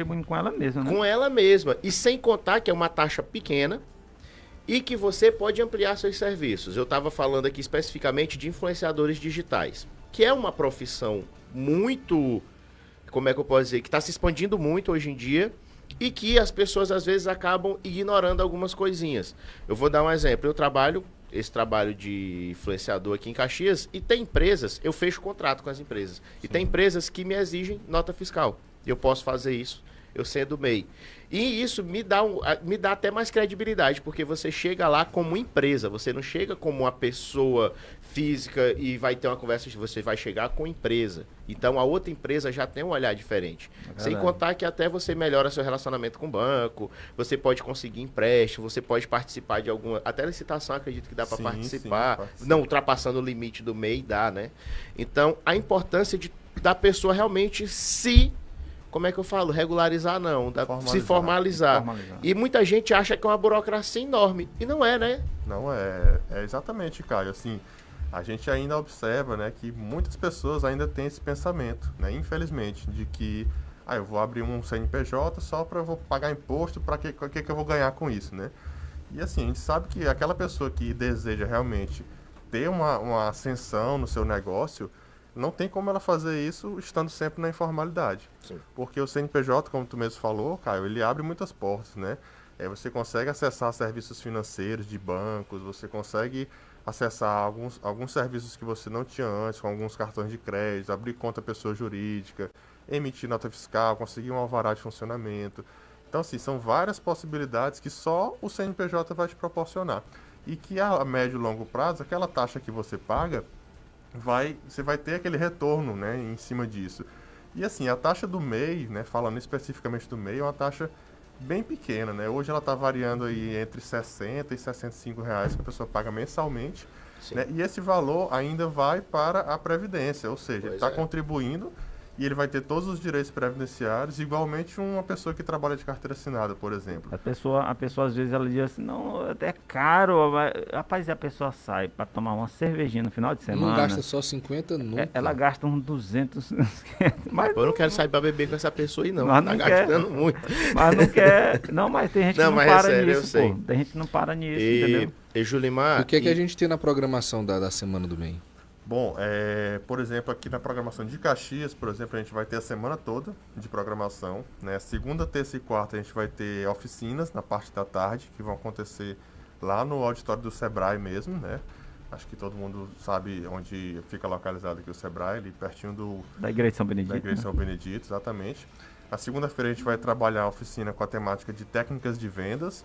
contribuindo com ela mesma, né? Com ela mesma. E sem contar que é uma taxa pequena e que você pode ampliar seus serviços. Eu estava falando aqui especificamente de influenciadores digitais, que é uma profissão muito, como é que eu posso dizer, que está se expandindo muito hoje em dia e que as pessoas às vezes acabam ignorando algumas coisinhas. Eu vou dar um exemplo. Eu trabalho esse trabalho de influenciador aqui em Caxias e tem empresas, eu fecho contrato com as empresas. Sim. E tem empresas que me exigem nota fiscal. Eu posso fazer isso, eu sendo MEI. E isso me dá, um, me dá até mais credibilidade, porque você chega lá como empresa, você não chega como uma pessoa física e vai ter uma conversa, você vai chegar com empresa. Então a outra empresa já tem um olhar diferente. É Sem contar que até você melhora seu relacionamento com o banco, você pode conseguir empréstimo, você pode participar de alguma. Até licitação acredito que dá para participar. Sim, não ultrapassando o limite do MEI, dá, né? Então a importância de, da pessoa realmente se como é que eu falo? Regularizar não, da, formalizar, se formalizar. formalizar. E muita gente acha que é uma burocracia enorme. E não é, né? Não é. É exatamente, Caio. Assim, a gente ainda observa né, que muitas pessoas ainda têm esse pensamento, né, infelizmente, de que ah, eu vou abrir um CNPJ só para eu vou pagar imposto, para que, que, que eu vou ganhar com isso, né? E assim, a gente sabe que aquela pessoa que deseja realmente ter uma, uma ascensão no seu negócio, não tem como ela fazer isso estando sempre na informalidade. Sim. Porque o CNPJ, como tu mesmo falou, Caio, ele abre muitas portas, né? É, você consegue acessar serviços financeiros de bancos, você consegue acessar alguns, alguns serviços que você não tinha antes, com alguns cartões de crédito, abrir conta pessoa jurídica, emitir nota fiscal, conseguir um alvará de funcionamento. Então, assim, são várias possibilidades que só o CNPJ vai te proporcionar. E que a médio e longo prazo, aquela taxa que você paga, vai, você vai ter aquele retorno né, em cima disso. E assim, a taxa do MEI, né, falando especificamente do MEI, é uma taxa bem pequena, né? Hoje ela está variando aí entre 60 e 65 reais que a pessoa paga mensalmente. Né? E esse valor ainda vai para a Previdência, ou seja, está é. contribuindo e ele vai ter todos os direitos previdenciários, igualmente uma pessoa que trabalha de carteira assinada, por exemplo. A pessoa, a pessoa às vezes ela diz assim, não, é caro, mas, rapaz, a pessoa sai para tomar uma cervejinha no final de semana. Não gasta só 50 nunca. É, ela gasta uns 200, mas eu não quero sair para beber com essa pessoa aí não, mas não tá quer, gastando muito. Mas não quer, não, mas tem gente não, que não é para é sério, nisso, pô. Tem gente que não para nisso, e, entendeu? E Julimar... O que é que a gente tem na programação da, da Semana do Bem? Bom, é, por exemplo, aqui na programação de Caxias, por exemplo, a gente vai ter a semana toda de programação. Né? Segunda, terça e quarta a gente vai ter oficinas na parte da tarde, que vão acontecer lá no auditório do Sebrae mesmo, né? Acho que todo mundo sabe onde fica localizado aqui o Sebrae, ali pertinho do... Da Igreja São Benedito. Da Igreja de São Benedito, exatamente. Na segunda-feira a gente vai trabalhar a oficina com a temática de técnicas de vendas.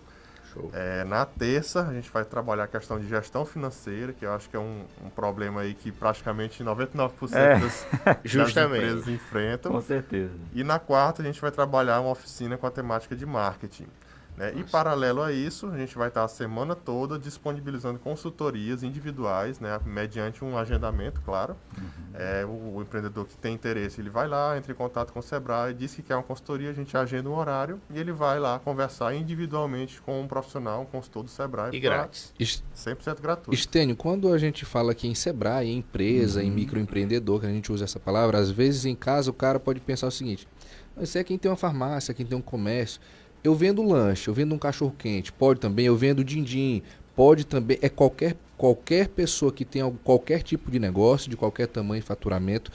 É, na terça, a gente vai trabalhar a questão de gestão financeira, que eu acho que é um, um problema aí que praticamente 99% é, das, das empresas enfrentam. Com certeza. E na quarta, a gente vai trabalhar uma oficina com a temática de marketing. Né? E paralelo a isso, a gente vai estar a semana toda disponibilizando consultorias individuais, né? mediante um agendamento, claro. Uhum. É, o, o, empreendedor que tem interesse, ele vai lá, entra em contato com o Sebrae, diz que quer uma consultoria, a gente agenda um horário e ele vai lá conversar individualmente com um profissional, um consultor do Sebrae. E grátis. 100% gratuito. Estênio, quando a gente fala aqui em Sebrae, em empresa, uhum. em microempreendedor, que a gente usa essa palavra, às vezes em casa o cara pode pensar o seguinte, você é quem tem uma farmácia, quem tem um comércio eu vendo lanche, eu vendo um cachorro quente, pode também, eu vendo din-din, pode também, é qualquer, qualquer pessoa que tenha qualquer tipo de negócio, de qualquer tamanho e faturamento,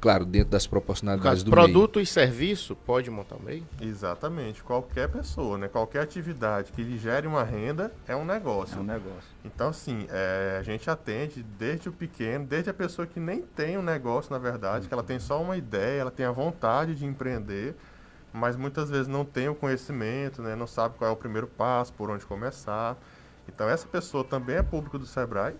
claro, dentro das proporcionalidades do produto meio. e serviço pode montar um meio? Exatamente, qualquer pessoa, né? Qualquer atividade que lhe gere uma renda é um negócio. É um negócio. Então, assim, é, a gente atende desde o pequeno, desde a pessoa que nem tem um negócio, na verdade, uhum. que ela tem só uma ideia, ela tem a vontade de empreender, mas muitas vezes não tem o conhecimento, né? não sabe qual é o primeiro passo, por onde começar. Então essa pessoa também é público do Sebrae,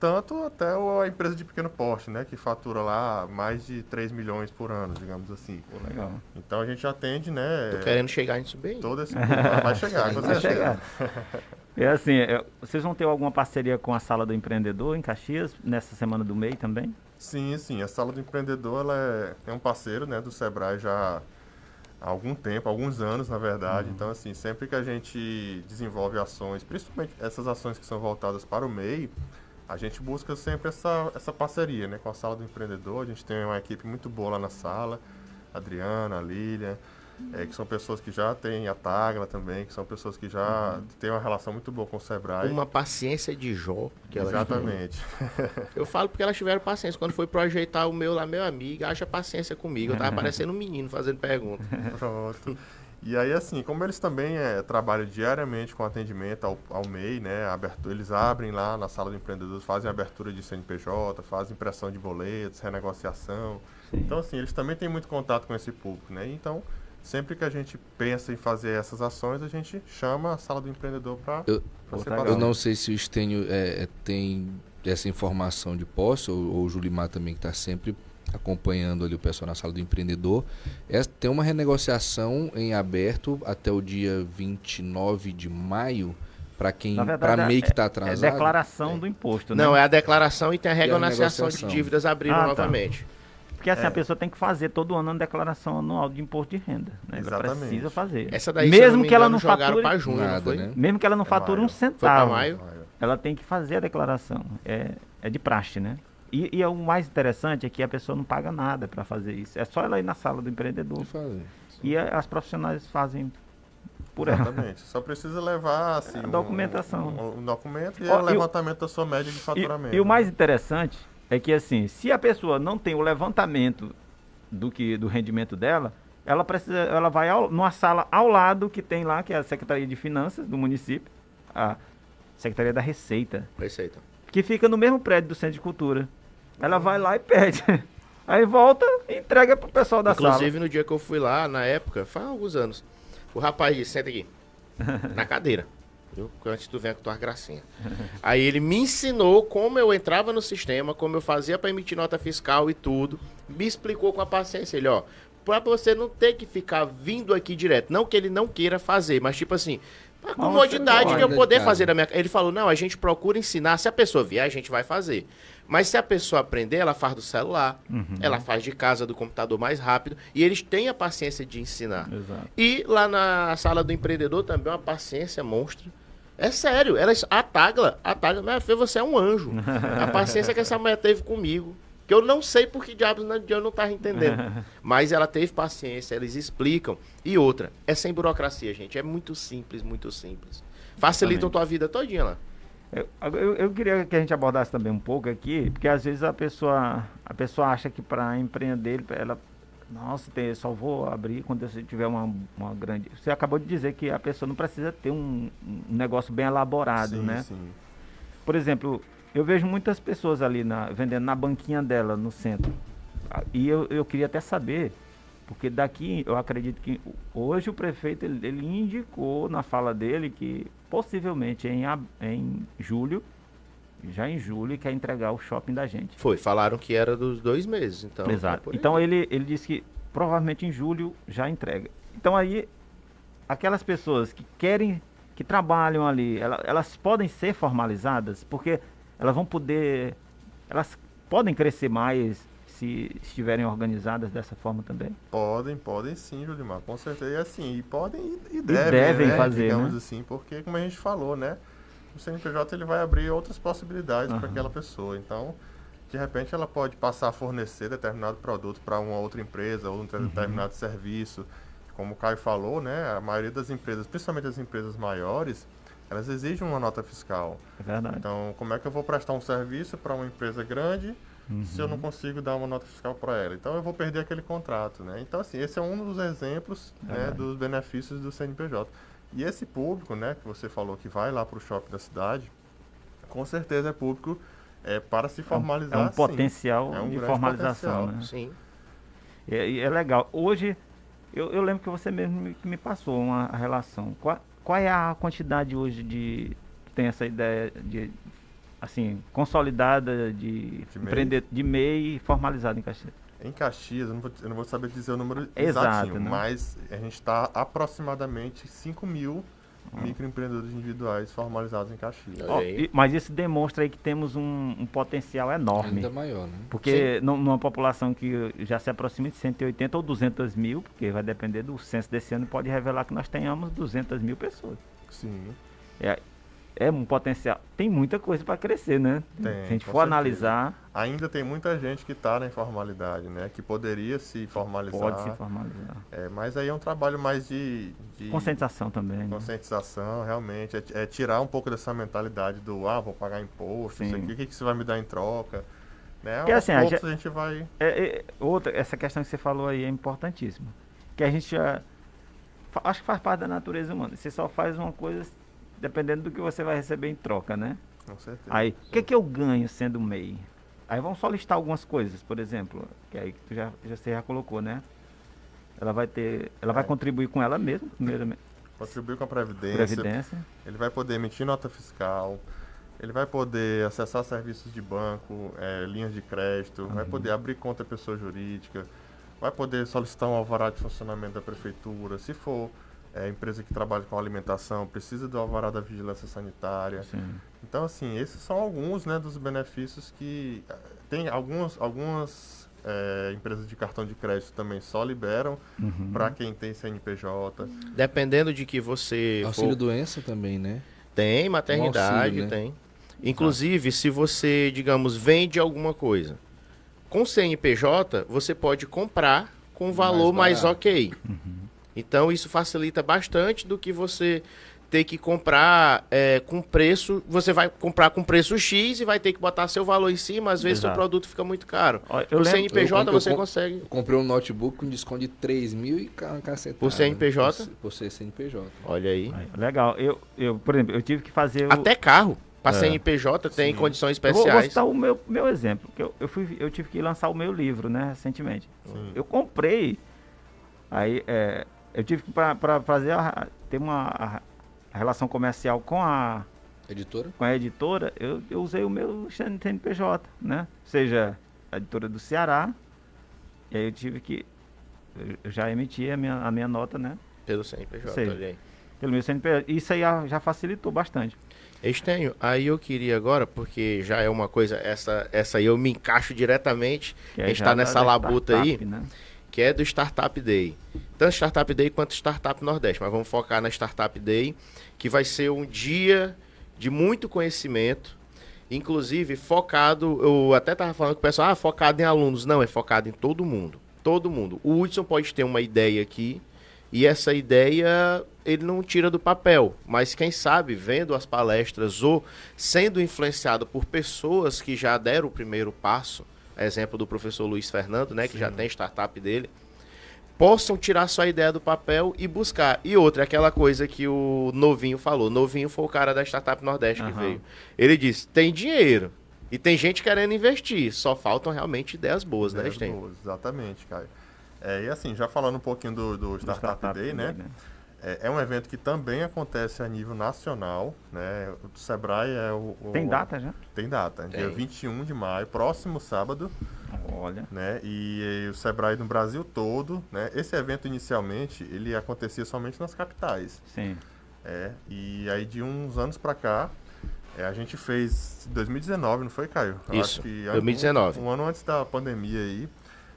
tanto até a empresa de pequeno porte, né, que fatura lá mais de 3 milhões por ano, digamos assim. Pô, legal. Então a gente atende, né? Tô querendo chegar nisso bem. Todo esse vai chegar, vai chegar. É assim, é, vocês vão ter alguma parceria com a Sala do Empreendedor em Caxias nessa semana do MEI também? Sim, sim. A Sala do Empreendedor ela é, é um parceiro, né, do Sebrae já há algum tempo, alguns anos, na verdade. Uhum. Então, assim, sempre que a gente desenvolve ações, principalmente essas ações que são voltadas para o MEI, a gente busca sempre essa, essa parceria né, com a Sala do Empreendedor. A gente tem uma equipe muito boa lá na sala, a Adriana, a Lilian. É, que são pessoas que já têm a Tagla também, que são pessoas que já Uhum. têm uma relação muito boa com o Sebrae. Uma paciência de Jó. Que elas Exatamente. Eu falo porque elas tiveram paciência. Quando foi projetar o meu lá, meu amigo, haja paciência comigo. Eu tava parecendo um menino fazendo pergunta. Pronto. E aí, assim, como eles também é, trabalham diariamente com atendimento ao, ao MEI, né? abertura- eles abrem lá na sala do empreendedor, fazem abertura de CNPJ, fazem impressão de boletos, renegociação. Sim. Então, assim, eles também têm muito contato com esse público, né? Então, sempre que a gente pensa em fazer essas ações, a gente chama a sala do empreendedor para Eu- separar. Eu não sei se o Estênio é, é, tem essa informação de posse, ou, ou o Julimar também, que está sempre acompanhando ali o pessoal na sala do empreendedor. É, tem uma renegociação em aberto até o dia 29 de maio para quem para verdade, MEI que está É atrasado. declaração do imposto, né? Não, é a declaração e tem a a renegociação de dívidas abrindo Ah, tá. Porque assim, a pessoa tem que fazer todo ano uma declaração anual de imposto de renda. Né? Ela Exatamente. precisa fazer. Essa daí, mesmo não me que ela engano, não jogaram fature, junho, não Nada, foi? né? mesmo que ela não É fature um centavo, maio? ela tem que fazer a declaração. É, é de praxe, né? E, e é o mais interessante é que a pessoa não paga nada para fazer isso. É só ela ir na sala do empreendedor. E a- as profissionais fazem por ela. Exatamente. Só precisa levar assim, A um- documentação. Um, um documento e Ó, o e o- levantamento da sua média de E, faturamento. e o né? mais interessante é que assim, se a pessoa não tem o levantamento do que do rendimento dela, ela precisa, ela vai ao, numa sala ao lado que tem lá que é a Secretaria de Finanças do município, a Secretaria da Receita, Receita. que fica no mesmo prédio do Centro de Cultura. Ela vai lá e pede. Aí volta e entrega pro pessoal da sala. Inclusive, no dia que eu fui lá, na época, faz alguns anos, o rapaz disse, senta aqui, na cadeira. Antes tu vem com tua gracinha. Aí ele me ensinou como eu entrava no sistema, como eu fazia para emitir nota fiscal e tudo. Me explicou com a paciência. Ele, ó, pra você não ter que ficar vindo aqui direto. Não que ele não queira fazer, mas tipo assim, a comodidade de eu pode, poder cara. fazer da minha Ele falou, não, a gente procura ensinar. Se a pessoa vier, a gente vai fazer. Mas se a pessoa aprender, ela faz do celular, ela faz de casa, do computador mais rápido. E eles têm a paciência de ensinar. Exato. E lá na sala do empreendedor também uma paciência monstra. É sério, ela, a Tagla, a Tagla, minha filha, você é um anjo. A paciência que essa mulher teve comigo. Que eu não sei por que diabos não- eu não tava entendendo. Mas ela teve paciência, eles explicam. E outra, é sem burocracia, gente. É muito simples, muito simples. Facilitam tua vida todinha lá. Eu, eu, eu queria que a gente abordasse também um pouco aqui, porque às vezes a pessoa, a pessoa acha que para empreender, ela, nossa, tem, só vou abrir quando você tiver uma, uma grande. Você acabou de dizer que a pessoa não precisa ter um, um negócio bem elaborado, sim, né? Sim. Por exemplo, eu vejo muitas pessoas ali na, vendendo na banquinha dela no centro. Ah, E eu, eu queria até saber, porque daqui eu acredito que hoje o prefeito ele, ele indicou na fala dele que possivelmente em, em julho, já em julho, quer entregar o shopping da gente. Foi, falaram que era dos dois meses. Então, é Exato. Então ele, ele disse que provavelmente em julho já entrega. Então aí, aquelas pessoas que querem, que trabalham ali, ela- elas podem ser formalizadas, porque elas vão poder, elas podem crescer mais se estiverem organizadas dessa forma também. Podem, podem sim, Julimar, com certeza. E assim, e podem e, e devem, devem né? fazer, digamos né? assim, porque como a gente falou, né? O CNPJ ele vai abrir outras possibilidades para aquela pessoa. Então, de repente ela pode passar a fornecer determinado produto para uma outra empresa ou um Uhum. determinado serviço. Como o Caio falou, né? A maioria das empresas, principalmente as empresas maiores, elas exigem uma nota fiscal. É verdade. Então, como é que eu vou prestar um serviço para uma empresa grande se eu não consigo dar uma nota fiscal para ela? Então, eu vou perder aquele contrato, né? Então, assim, esse é um dos exemplos né, Verdade. dos benefícios do CNPJ. E esse público, né, que você falou que vai lá para o shopping da cidade, com certeza é público é, para se formalizar. é um sim. potencial É um de formalização, potencial. né? Sim. É, e é legal. Hoje, eu, eu lembro que você mesmo me, me passou uma relação. Qual, qual é a quantidade hoje de. que tem essa ideia de. assim, consolidada de, De empreender, de MEI formalizado em Caxias? Em Caxias, eu não vou, eu não vou saber dizer o número Exato, exatinho, né? mas a gente está aproximadamente 5 mil microempreendedores individuais formalizados em Caxias. Aí. e- mas isso demonstra aí que temos um, um potencial enorme. Ainda maior, né? Porque nu- numa população que já se aproxima de 180 ou 200 mil, porque vai depender do censo desse ano, pode revelar que nós tenhamos 200 mil pessoas. Sim. É, é um potencial. Tem muita coisa para crescer, né? Tem, Se a gente for certeza. analisar, Ainda tem muita gente que está na informalidade, né? Que poderia se formalizar. pode se formalizar. É, mas aí é um trabalho mais de, de Conscientização também. né? conscientização, realmente. É, é tirar um pouco dessa mentalidade do, ah, vou pagar imposto, isso Sim. aqui, o que, que você vai me dar em troca? Né? Porque, assim, a gente- a gente vai... É, é, outra, essa questão que você falou aí é importantíssima. Que a gente já. Acho que faz parte da natureza humana. Você só faz uma coisa dependendo do que você vai receber em troca, né? Com certeza. Aí, o que, que eu ganho sendo MEI? Aí vamos só listar algumas coisas, por exemplo, que aí tu já, já, você já colocou, né? Ela vai ter. Ela vai É. contribuir com ela mesma, primeiramente. Contribuir com a Previdência, Previdência. ele vai poder emitir nota fiscal, ele vai poder acessar serviços de banco, eh, linhas de crédito, vai Uhum. poder abrir conta pessoa jurídica, vai poder solicitar um alvará de funcionamento da prefeitura, se for eh, empresa que trabalha com alimentação, precisa do alvará da vigilância sanitária. Sim. Então, assim, esses são alguns né, dos benefícios que eh, tem algumas, algumas eh, empresas de cartão de crédito também só liberam Uhum. para quem tem CNPJ. Dependendo de que você Auxílio for... doença também, né? Tem maternidade, auxílio, né? tem. Inclusive, se você, digamos, vende alguma coisa com CNPJ, você pode comprar com valor mais, barato. ok. Então, isso facilita bastante do que você ter que comprar é, com preço. Você vai comprar com preço X e vai ter que botar seu valor em cima. Às vezes, seu Exato. produto fica muito caro. Eu Por lembro- CNPJ, eu- eu você consegue. Eu comprei um notebook com desconto de 3 mil e ca- cacetada. Por CNPJ? Por, por ser CNPJ. Olha aí. Legal. Eu, eu, por exemplo, eu tive que fazer. o- Até carro. Para É. CNPJ tem Sim. condições Eu vou, vou especiais. citar o meu, meu exemplo. Que eu, eu, fui, eu tive que lançar o meu livro, né, recentemente. Sim. Eu comprei. Aí é, eu tive que para fazer a, ter uma a- relação comercial com a, Editora? com a editora, eu, eu usei o meu CNPJ, né? Ou seja, a editora do Ceará. E aí eu tive que. eu- já emiti a minha, a minha nota, né? Pelo CNPJ, Sei. olha aí. Pelo meu CNPJ. Isso aí já, facilitou bastante. Estenho, aí eu queria agora, porque já é uma coisa, essa, essa aí eu me encaixo diretamente, Que a é gente tá da- nessa labuta aí, Né? Que é do Startup Day. Tanto Startup Day quanto Startup Nordeste, mas vamos focar na Startup Day, que vai ser um dia de muito conhecimento, inclusive focado, eu até tava falando com o pessoal, ah, focado em alunos. Não, é focado em todo mundo. Todo mundo. O Hudson pode ter uma ideia aqui, e essa ideia ele não tira do papel, mas quem sabe vendo as palestras ou sendo influenciado por pessoas que já deram o primeiro passo, exemplo do professor Luiz Fernando, né, que já tem startup dele, possam tirar sua ideia do papel e buscar. E outra, aquela coisa que o Novinho falou. Novinho foi o cara da Startup Nordeste que Aham. veio. Ele disse: tem dinheiro. E tem gente querendo investir. Só faltam realmente ideias boas, né, Ideias Sten? boas, Exatamente, Caio. É, e assim, já falando um pouquinho do, do Do Startup, Day, né? É, é um evento que também acontece a nível nacional, né? O Sebrae é o... o- Tem data já? Tem data, dia Tem. 21 de maio, próximo sábado, Olha. né? E, eh, o Sebrae no Brasil todo, né? Esse evento inicialmente, ele acontecia somente nas capitais, Sim. é. E aí de uns anos pra cá, é, a gente fez 2019, não foi, Caio? Eu Isso, acho que 2019. Um, um ano antes da pandemia aí,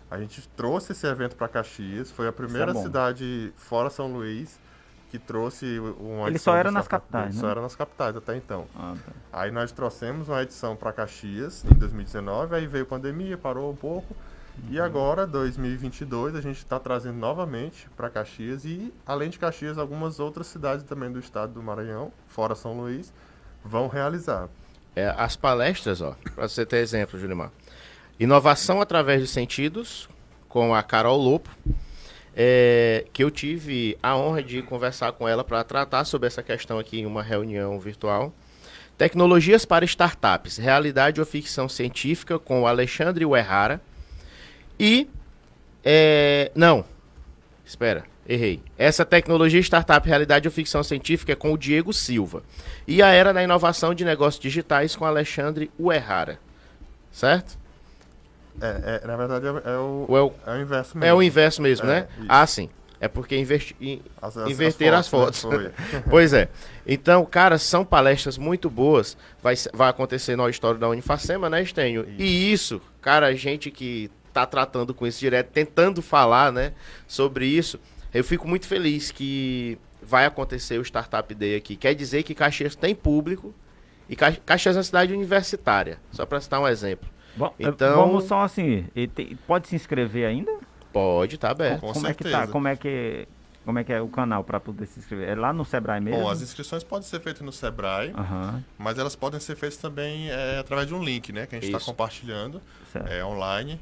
a gente trouxe esse evento para Caxias. Foi a primeira é cidade fora São Luís que trouxe uma Ele edição só era nas capitais, Só né? era nas capitais até então. Ah, tá. Aí nós trouxemos uma edição para Caxias em 2019, aí veio pandemia, parou um pouco. E Uhum. agora, 2022, a gente está trazendo novamente para Caxias e, além de Caxias, algumas outras cidades também do estado do Maranhão, fora São Luís, vão realizar. É, as palestras, ó, para você ter exemplo, Julimar. Inovação através dos sentidos, com a Carol Lopo, é, que eu tive a honra de conversar com ela para tratar sobre essa questão aqui em uma reunião virtual. Tecnologias para startups, realidade ou ficção científica, com o Alexandre Uerrara. E. é, não, espera, errei. Essa tecnologia startup, realidade ou ficção científica é com o Diego Silva. E a Era da Inovação de Negócios Digitais com Alexandre Uerrara. Certo? É, é, na verdade, é, é o, é o, é o inverso mesmo. é o inverso mesmo, É, né? isso. Ah, sim. É porque investi... in- As- as- inverter as né? fotos. Foi. pois é. Então, cara, são palestras muito boas. Vai, vai acontecer no auditório da Unifacema, né, Estenho? E isso, cara, a gente que tá tratando com isso direto, tentando falar, né, sobre isso, eu fico muito feliz que vai acontecer o Startup Day aqui. Quer dizer que Caxias tem público e Ca- Caxias é uma cidade universitária, só para citar um exemplo. Bom, Então- Vamos só assim, tem- pode se inscrever ainda? Pode, tá aberto. Com como é que tá? certeza. Como é que como é que é o canal para poder se inscrever? É lá no Sebrae mesmo? Bom, as inscrições podem ser feitas no Sebrae, Aham, mas elas podem ser feitas também é, através de um link, né? Que a gente está compartilhando é, online.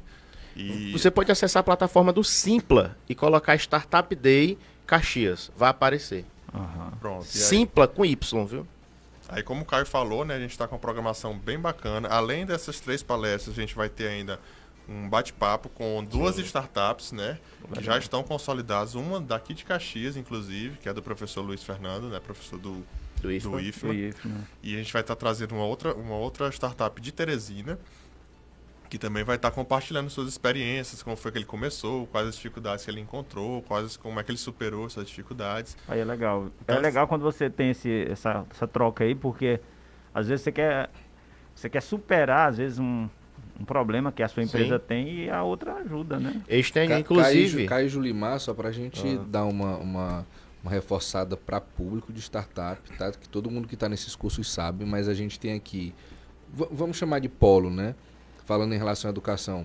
E Você pode acessar a plataforma do Simpla e colocar Startup Day Caxias. Vai aparecer. Aham. pronto. Simpla com Y, viu? Aí, como o Caio falou, né, a gente está com uma programação bem bacana. Além dessas três palestras, a gente vai ter ainda um bate-papo com duas startups, né, que já estão consolidadas. Uma daqui de Caxias, inclusive, que é do professor Luiz Fernando, né, professor do, Do IFMA. do IFMA. E a gente vai estar trazendo uma outra, uma outra startup de Teresina, que também vai estar compartilhando suas experiências, como foi que ele começou, quais as dificuldades que ele encontrou, quais, como é que ele superou essas dificuldades. Aí é legal. Então, é legal quando você tem esse, essa, essa troca aí, porque às vezes você quer, você quer superar, às vezes, um, um problema que a sua empresa Sim. tem e a outra ajuda, né? Ca- inclusive. Caio, Caio Julimar, só pra gente Ah. dar uma, uma, uma reforçada para público de startup, tá? Que todo mundo que está nesses cursos sabe, mas a gente tem aqui, vamos chamar de polo, né? Falando em relação à educação,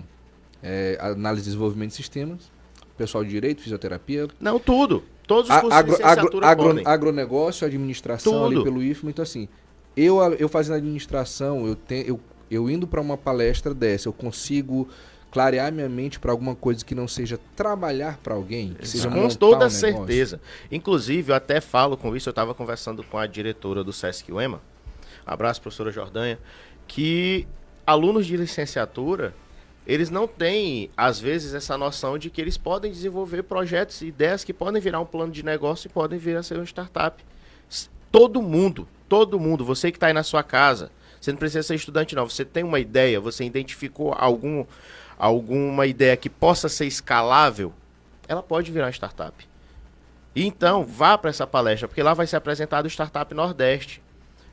é, análise e desenvolvimento de sistemas, pessoal de direito, fisioterapia, Não, tudo. Todos os cursos agro, de agro, agro- agronegócio, administração ali Tudo. pelo IFMA, então assim, eu, eu fazendo administração, eu, te, eu, eu indo para uma palestra dessa, eu consigo clarear minha mente para alguma coisa que não seja trabalhar para alguém, que seja Com toda um certeza. Inclusive, eu até falo com isso, eu estava conversando com a diretora do Sesc UEMA, abraço, professora Jordanha, que alunos de licenciatura, eles não têm, às vezes, essa noção de que eles podem desenvolver projetos e ideias que podem virar um plano de negócio e podem vir a ser uma startup. Todo mundo, todo mundo, você que está aí na sua casa, você não precisa ser estudante não, você tem uma ideia, você identificou algum, alguma ideia que possa ser escalável, ela pode virar startup. Então, vá para essa palestra, porque lá vai ser apresentado o Startup Nordeste.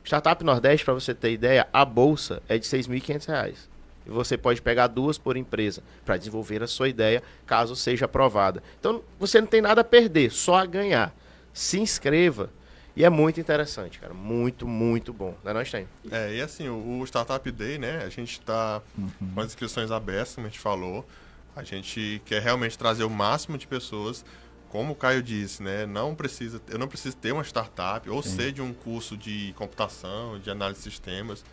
Startup Nordeste, para você ter ideia, a bolsa é de 6.500 reais. E você pode pegar duas por empresa para desenvolver a sua ideia, caso seja aprovada. Então, você não tem nada a perder, só a ganhar. Se inscreva. E é muito interessante, cara. Muito, muito bom. Não é nós tem. É, e assim, o, o Startup Day, né, a gente está com as inscrições abertas, como a gente falou. A gente quer realmente trazer o máximo de pessoas. Como o Caio disse, né, não precisa, eu não preciso ter uma startup ou ser de um curso de computação, de análise de sistemas.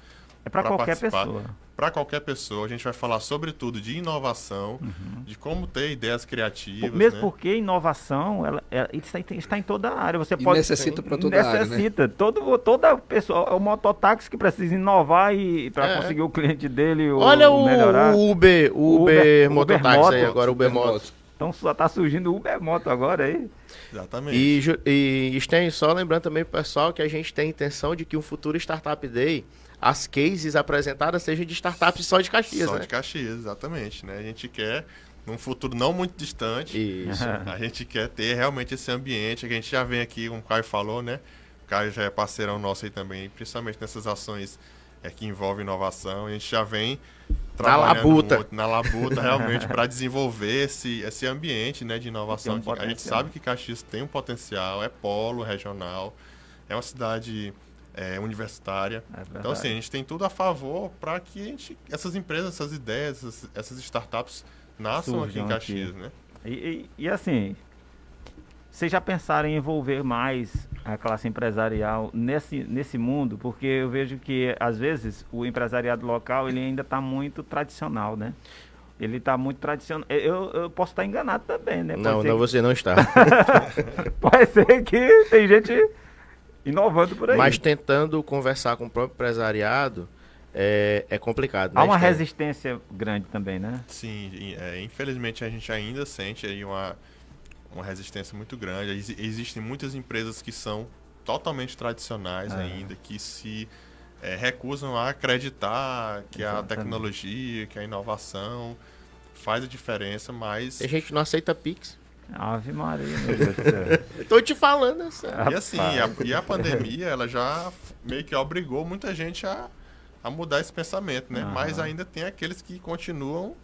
É para qualquer participar. pessoa. Para qualquer pessoa, a gente vai falar sobretudo de inovação, de como ter ideias criativas. Mesmo né? porque inovação ela, ela está, em- está em toda a área. Você E pode necessita para toda a área, né? necessita. Todo, toda pessoa, é o mototáxi que precisa inovar e para É. conseguir o cliente dele Olha o, melhorar. o Uber, Uber, Uber- mototáxi Uber aí Moto. agora, o Uber Moto. Então só tá surgindo o Uber Moto agora aí. Exatamente. E, e Sten, só lembrando também pro pessoal que a gente tem a intenção de que um futuro Startup Day, as cases apresentadas sejam de startups só de Caxias, Só né? de Caxias, exatamente. Né? A gente quer, num futuro não muito distante, Isso. a gente quer ter realmente esse ambiente que a gente já vem aqui, como o Caio falou, né? O Caio já é parceirão nosso aí também, principalmente nessas ações é, que envolvem inovação. A gente já vem trabalhando labuta. muito na labuta realmente para desenvolver esse, esse ambiente né, de inovação. Um que a gente sabe que Caxias tem um potencial, é polo regional, é uma cidade é, universitária. É. Então, assim, a gente tem tudo a favor para que a gente, essas empresas, essas ideias, essas, essas startups nasçam aqui em Caxias, aqui. né? E, e- e assim, vocês já pensaram em envolver mais a classe empresarial nesse, nesse mundo? Porque eu vejo que, às vezes, o empresariado local ele ainda está muito tradicional, né? Ele está muito tradicional. Eu, eu posso estar enganado também, né? Pode Não, não, que- você não está. Pode ser que tem gente inovando por aí. Mas tentando conversar com o próprio empresariado é, é complicado. Há né, uma Sten? resistência grande também, né? Sim, é, infelizmente a gente ainda sente aí uma, uma resistência muito grande. Ex- existem muitas empresas que são totalmente tradicionais É. ainda, que se é, recusam a acreditar que a Exatamente. tecnologia, que a inovação faz a diferença, mas Tem gente que não aceita Pix. Ave Maria, meu Deus do céu. Eu tô te falando, é sério. E assim, a, e a pandemia, ela já meio que obrigou muita gente a, a mudar esse pensamento, né? Mas ainda tem aqueles que continuam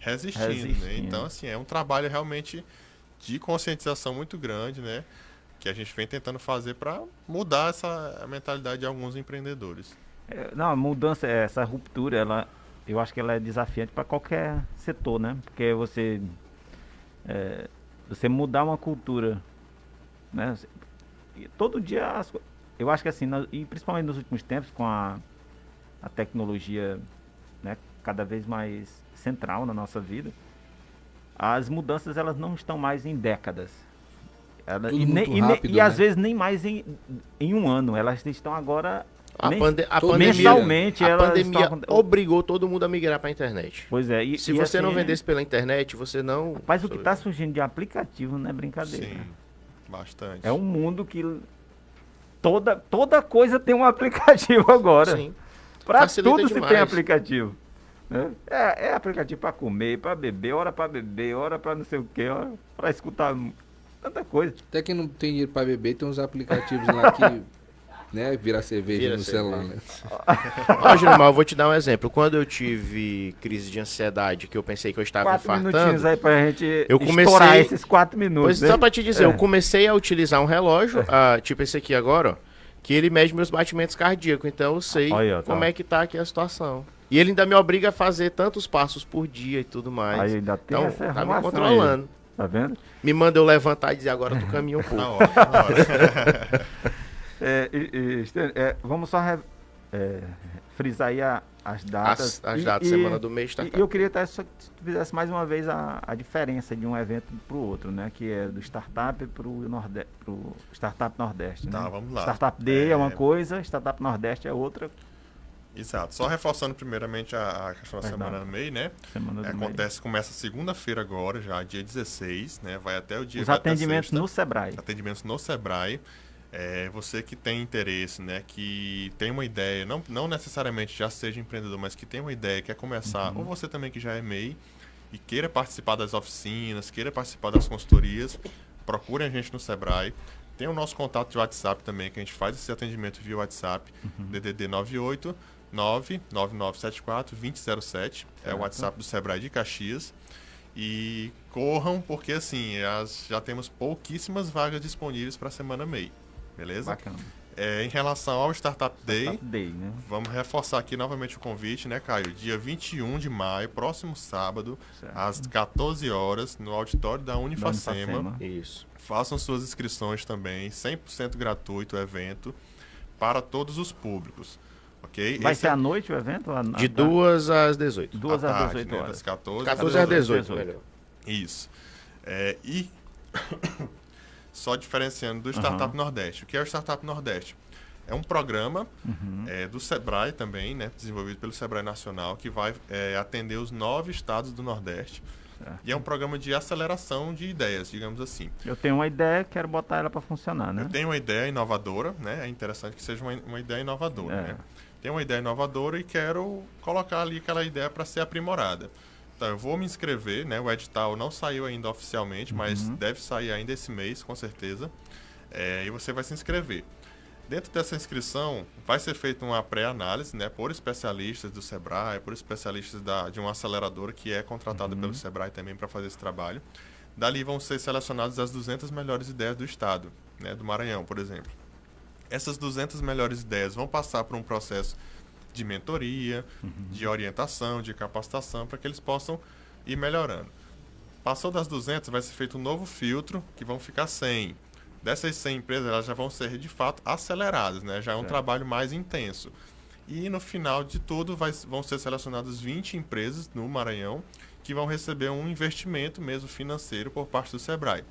resistindo, né? Resistindo. Então, assim, é um trabalho realmente de conscientização muito grande, né? que a gente vem tentando fazer para mudar essa mentalidade de alguns empreendedores. É, não, a mudança, essa ruptura, ela, eu acho que ela é desafiante para qualquer setor, né? Porque você, é, você mudar uma cultura, né? Todo dia, eu acho que assim, e principalmente nos últimos tempos, com a, a tecnologia né, cada vez mais central na nossa vida, as mudanças elas não estão mais em décadas. Ela, e, ne, e, rápido, e né? às vezes nem mais em, em um ano. Elas estão agora a, pande a pandemia, mensalmente, a pandemia estão... obrigou todo mundo a migrar para a internet. Pois é. E, Se e você assim, não vendesse pela internet, você não. Mas o que está surgindo de aplicativo não é brincadeira. Sim, bastante. É um mundo que toda, toda coisa tem um aplicativo agora. Sim. Para tudo demais. se tem aplicativo. Né? É, é aplicativo para comer, para beber, hora para beber, hora para não sei o que, hora para escutar tanta coisa. Até quem não tem dinheiro para beber, tem uns aplicativos lá que né, vira cerveja vira no cerveja. celular. Né? Ó, Gilmar, eu vou te dar um exemplo. Quando eu tive crise de ansiedade, que eu pensei que eu estava quatro infartando... Quatro minutinhos aí pra gente eu comecei... esses quatro minutos. Pois, né? Só pra te dizer, é. eu comecei a utilizar um relógio, é. tipo esse aqui agora, ó, que ele mede meus batimentos cardíacos. Então eu sei tá. como é que tá aqui a situação. E ele ainda me obriga a fazer tantos passos por dia e tudo mais. Aí ainda tem então, essa tá me controlando. Aí. Tá vendo? Me manda eu levantar e dizer agora tu caminha um pouco. Na hora, na hora. é, e, e, é, vamos só re, é, frisar aí a, as datas. As, as datas, e, semana do mês. Tá e eu queria até só que tu fizesse mais uma vez a, a diferença de um evento para o outro, né? Que é do Startup para o Norde Startup Nordeste. Tá, né? vamos lá. Startup Day é... é uma coisa, Startup Nordeste é outra. Exato. Só reforçando primeiramente a, a questão da Semana do MEI, né? Semana do Acontece, MEI. começa segunda-feira agora, já dia 16, né? Vai até o dia... Os atendimentos no Sebrae. Atendimentos no Sebrae. É, você que tem interesse, né, que tem uma ideia, não, não necessariamente já seja empreendedor, mas que tem uma ideia, quer começar, uhum. ou você também que já é MEI e queira participar das oficinas, queira participar das consultorias, procure a gente no Sebrae. Tem o nosso contato de WhatsApp também, que a gente faz esse atendimento via WhatsApp, uhum. DDD 98 99974 2007. É o WhatsApp do Sebrae de Caxias. E corram, porque assim, as, já temos pouquíssimas vagas disponíveis para a semana MEI. Beleza? Bacana. É, em relação ao Startup Day, Startup Day né? vamos reforçar aqui novamente o convite, né, Caio? Dia 21 de maio, próximo sábado, certo. às 14 horas, no auditório da Unifacema. Da Unifacema. Isso. Façam suas inscrições também, 100% gratuito o evento, para todos os públicos. Ok? Vai Esse ser é... à noite o evento? A, de 2 às 18. 2 às 18 né? horas. Das 14, 14 às 18. 18. Isso. É, e só diferenciando do Startup uhum. Nordeste. O que é o Startup Nordeste? É um programa uhum. é, do Sebrae também, né, desenvolvido pelo Sebrae Nacional, que vai é, atender os nove estados do Nordeste. Certo. E é um programa de aceleração de ideias, digamos assim. Eu tenho uma ideia, quero botar ela para funcionar, né? Eu tenho uma ideia inovadora, né? É interessante que seja uma, uma ideia inovadora, é. né? Tenho uma ideia inovadora e quero colocar ali aquela ideia para ser aprimorada. Então, eu vou me inscrever, né? O edital não saiu ainda oficialmente, uhum. mas deve sair ainda esse mês, com certeza. É, e você vai se inscrever. Dentro dessa inscrição, vai ser feita uma pré-análise, né, por especialistas do Sebrae, por especialistas da, de uma aceleradora que é contratada uhum. pelo Sebrae também para fazer esse trabalho. Dali vão ser selecionadas as 200 melhores ideias do estado, né, do Maranhão, por exemplo. Essas 200 melhores ideias vão passar por um processo de mentoria, uhum. de orientação, de capacitação, para que eles possam ir melhorando. Passou das 200, vai ser feito um novo filtro, que vão ficar 100 dessas 100 empresas elas já vão ser de fato aceleradas, né? Já é um trabalho mais intenso. E no final de tudo vai, vão ser selecionadas 20 empresas no Maranhão que vão receber um investimento mesmo financeiro por parte do Sebrae.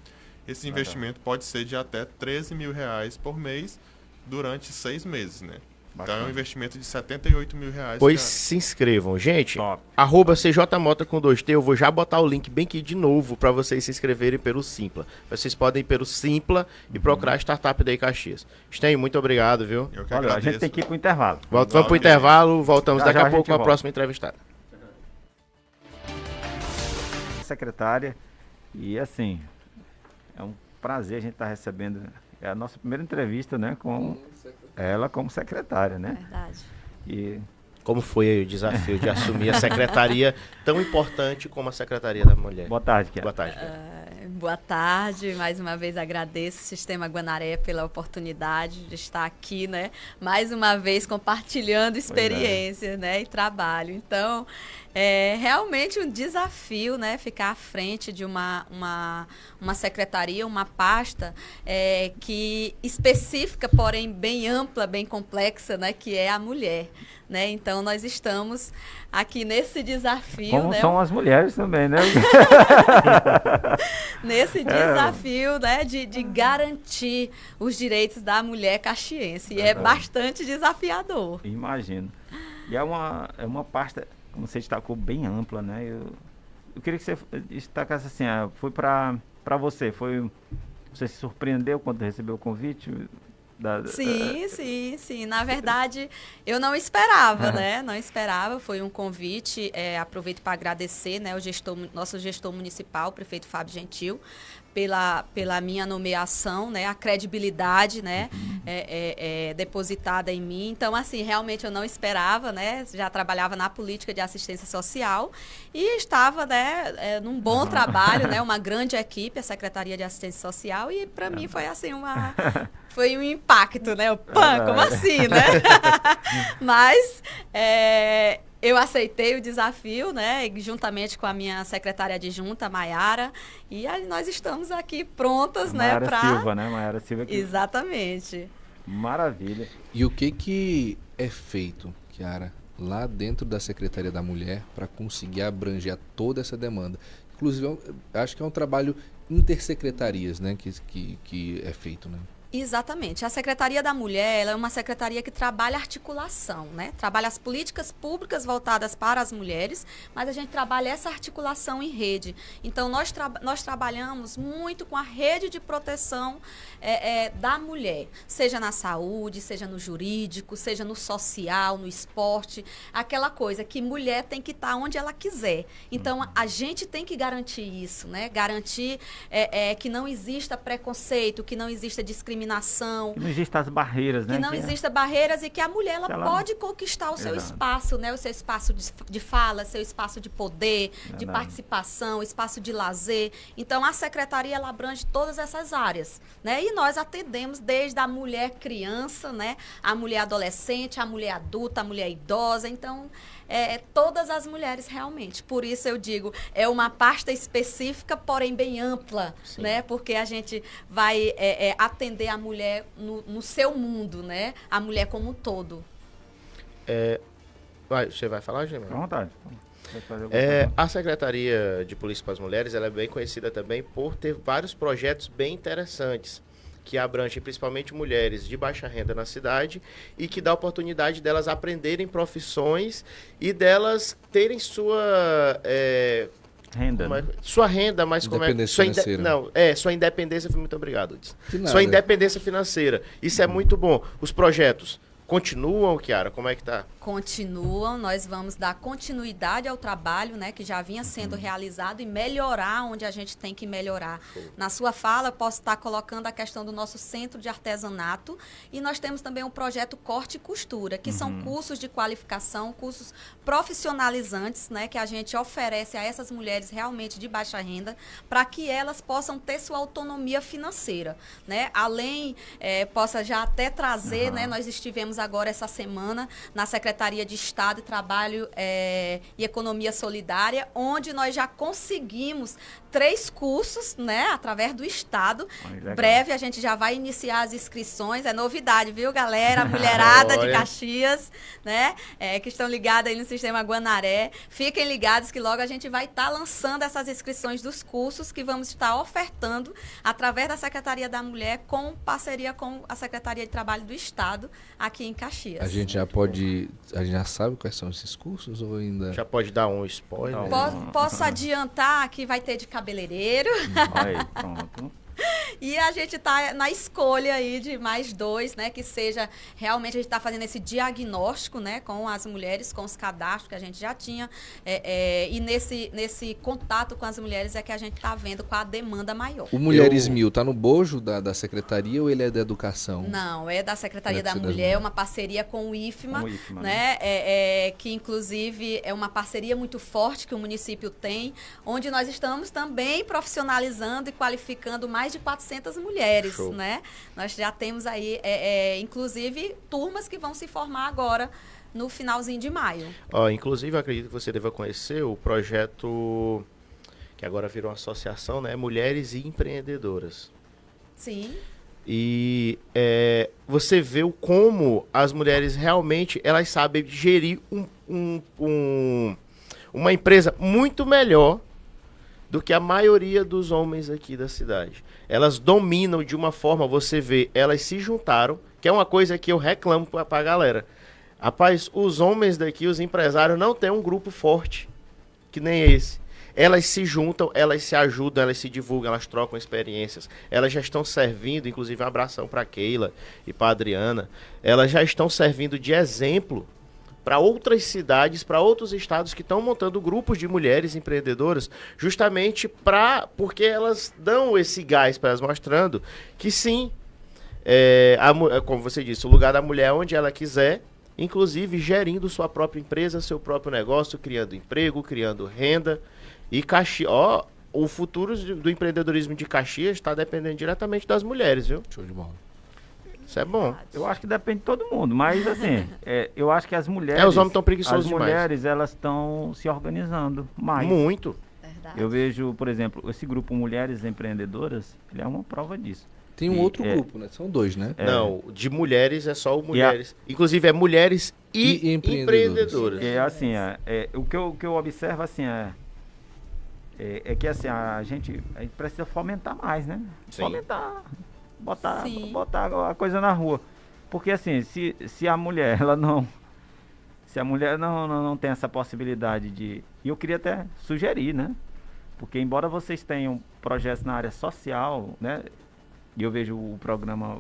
Esse investimento pode ser de até 13 mil reais por mês durante seis meses, né? Bacana. Então é um investimento de 78 mil reais. Pois se inscrevam. Gente, Top. arroba CJMota com 2T, eu vou já botar o link bem aqui de novo para vocês se inscreverem pelo Simpla. Vocês podem ir pelo Simpla e uhum. procurar Startup Day Caxias. Sten, muito obrigado, viu? Eu que Olha, a gente tem que ir pro intervalo. Volta, vamos pro intervalo, voltamos já, daqui já a pouco com a próxima entrevistada. Secretária, e assim, é um prazer a gente estar tá recebendo é a nossa primeira entrevista, né, com ela como secretária, né? Verdade. E como foi o desafio de assumir a secretaria tão importante como a Secretaria da Mulher? Boa tarde, Kiara. Boa tarde. Uh, Boa tarde, mais uma vez agradeço o Sistema Guanaré pela oportunidade de estar aqui, né? Mais uma vez compartilhando é. experiências, né? E trabalho. Então, é realmente um desafio, né? Ficar à frente de uma, uma, uma secretaria, uma pasta é, que específica, porém bem ampla, bem complexa, né? Que é a mulher. Né? Então nós estamos aqui nesse desafio. Como né? são as mulheres também, né? nesse É. desafio né? de, de garantir os direitos da mulher caxiense. E é bastante desafiador. Imagino. E é uma, é uma pasta, como você destacou, bem ampla, né? Eu, eu queria que você destacasse assim, ah, foi para você, foi você se surpreendeu quando recebeu o convite? Da, Sim, sim, sim. Na verdade, eu não esperava, né? Não esperava. Foi um convite. é, aproveito para agradecer, né, o gestor, nosso gestor municipal, o prefeito Fábio Gentil, pela, pela minha nomeação, né? A credibilidade, né? É, é, é, depositada em mim. Então, assim, realmente eu não esperava, né? Já trabalhava na política de assistência social e estava, né? é, num bom trabalho, né? Uma grande equipe, a Secretaria de Assistência Social e para mim foi assim uma foi um impacto, né? O pan, como assim, né? Mas é, eu aceitei o desafio, né? Juntamente com a minha secretária adjunta, Maiara, e aí nós estamos aqui prontas, né? Mayara Pra... Silva, né? Mayara Silva. Que... Exatamente. Maravilha. E o que que é feito, Kiara, lá dentro da Secretaria da Mulher para conseguir abranger toda essa demanda? Inclusive, eu acho que é um trabalho intersecretarias, né, que, que, que é feito, né? Exatamente. A Secretaria da Mulher é uma secretaria que trabalha articulação, né? Trabalha as políticas públicas voltadas para as mulheres, mas a gente trabalha essa articulação em rede. Então, nós, tra nós trabalhamos muito com a rede de proteção é, é, da mulher, seja na saúde, seja no jurídico, seja no social, no esporte, aquela coisa que mulher tem que estar onde ela quiser. Então, a gente tem que garantir isso, né? Garantir é, é, que não exista preconceito, que não exista discriminação discriminação. Que não existam as barreiras, né? Que não que existam barreiras e que a mulher ela, ela... pode conquistar o seu Exato. espaço, né? O seu espaço de, de fala, seu espaço de poder, Verdade. de participação, espaço de lazer. Então a secretaria ela abrange todas essas áreas, né? E nós atendemos desde a mulher criança, né? A mulher adolescente, a mulher adulta, a mulher idosa. Então é, todas as mulheres realmente. Por isso eu digo, é uma pasta específica, porém bem ampla, Sim. né? Porque a gente vai é, é, atender a mulher no, no, seu mundo, né? A mulher como um todo. É, vai, você vai falar, Gemma? À vontade. É, a Secretaria de Polícia para as Mulheres ela é bem conhecida também por ter vários projetos bem interessantes que abrangem principalmente mulheres de baixa renda na cidade e que dá oportunidade delas aprenderem profissões e delas terem sua é, renda, é, né? sua renda, mas como é sua financeira. não é sua independência muito obrigado. Sua independência financeira isso é muito bom. Os projetos continuam, Kiara? Como é que tá? continuam, nós vamos dar continuidade ao trabalho, né, que já vinha sendo realizado e melhorar onde a gente tem que melhorar. Na sua fala, eu posso estar colocando a questão do nosso centro de artesanato e nós temos também o projeto Corte e Costura, que são cursos de qualificação, cursos profissionalizantes, né, que a gente oferece a essas mulheres realmente de baixa renda, para que elas possam ter sua autonomia financeira, né? Além, eh, possa já até trazer, né, nós estivemos agora essa semana na Secretaria de Estado, Trabalho eh, e Economia Solidária, onde nós já conseguimos três cursos, né, através do Estado. Olha. Breve a gente já vai iniciar as inscrições, é novidade, viu, galera? Mulherada de. Caxias, né, eh, que estão ligadas aí no Sistema Guanaré. Fiquem ligados que logo a gente vai estar lançando essas inscrições dos cursos que vamos estar ofertando através da Secretaria da Mulher com parceria com a Secretaria de Trabalho do Estado aqui em Caxias. A gente já pode. A gente já sabe quais são esses cursos ou ainda. Já pode dar um spoiler? Não. Po- Posso adiantar que vai ter de cabeleireiro, Aí, pronto. E a gente está na escolha aí de mais dois, né? Que seja realmente a gente está fazendo esse diagnóstico, né? Com as mulheres, com os cadastros que a gente já tinha. É, é, e nesse, nesse contato com as mulheres é que a gente está vendo com a demanda maior. O Mulheres Eu... Mil está no bojo da, da secretaria ou ele é da educação? Não, é da Secretaria da Mulher, uma parceria com o IFMA, o IFMA né? né? É, é, que inclusive é uma parceria muito forte que o município tem, onde nós estamos também profissionalizando e qualificando mais de 400 mulheres, Show. né? Nós já temos aí, é, é, inclusive, turmas que vão se formar agora no finalzinho de maio. Ó, inclusive, eu acredito que você deva conhecer o projeto que agora virou uma associação, né? Mulheres e Empreendedoras. Sim. E é, você vê o como as mulheres realmente elas sabem gerir um, um, um, uma empresa muito melhor do que a maioria dos homens aqui da cidade. Elas dominam de uma forma, você vê, elas se juntaram, que é uma coisa que eu reclamo para a galera. Rapaz, os homens daqui, os empresários, não têm um grupo forte, que nem esse. Elas se juntam, elas se ajudam, elas se divulgam, elas trocam experiências. Elas já estão servindo, inclusive um abração para Keila e para Adriana. Elas já estão servindo de exemplo para outras cidades, para outros estados que estão montando grupos de mulheres empreendedoras, justamente para porque elas dão esse gás para elas mostrando que sim, é, a, como você disse, o lugar da mulher é onde ela quiser, inclusive gerindo sua própria empresa, seu próprio negócio, criando emprego, criando renda e Caxias, ó, o futuro do empreendedorismo de Caxias está dependendo diretamente das mulheres, viu? Show de bola. Isso é bom. Eu acho que depende de todo mundo, mas assim, é, eu acho que as mulheres. É, os homens estão preguiçosos As demais. mulheres, elas estão se organizando mais. Muito. Verdade. Eu vejo, por exemplo, esse grupo Mulheres Empreendedoras, ele é uma prova disso. Tem um E, outro é, grupo, né? São dois, né? É. Não, de mulheres é só o mulheres. Inclusive é mulheres e, E empreendedoras. empreendedoras. É assim, é, é, o, que eu, o que eu observo assim é, é, é que assim, a gente, a gente precisa fomentar mais, né? Sim. Fomentar, botar, Sim. botar a coisa na rua. Porque assim, se, se a mulher, ela não. Se a mulher não, não, não tem essa possibilidade de. E eu queria até sugerir, né? Porque embora vocês tenham projetos na área social, né? E eu vejo o programa.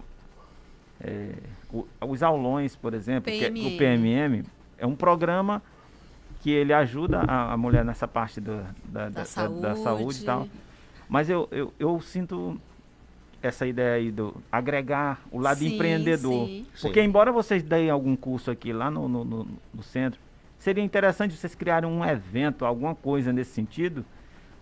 é, o- os aulões, por exemplo, é- o PMM é um programa que ele ajuda a, a mulher nessa parte do- da, Da, da, saúde. da saúde e tal. Mas eu, eu, eu sinto essa ideia aí do agregar o lado Sim, empreendedor. sim. Porque Sim. embora vocês deem algum curso aqui lá no, no, no- no centro, seria interessante vocês criarem um evento, alguma coisa nesse sentido,